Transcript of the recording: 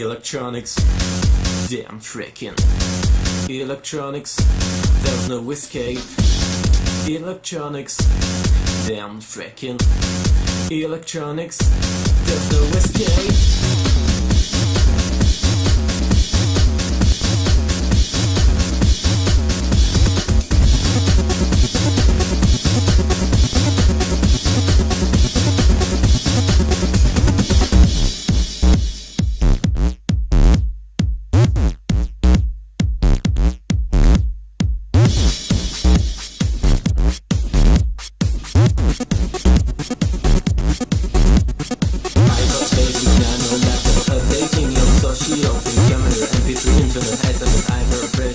Electronics, damn tricking. Electronics, there's no escape. Electronics, damn tricking. Electronics, there's no escape. between the head and the ivory.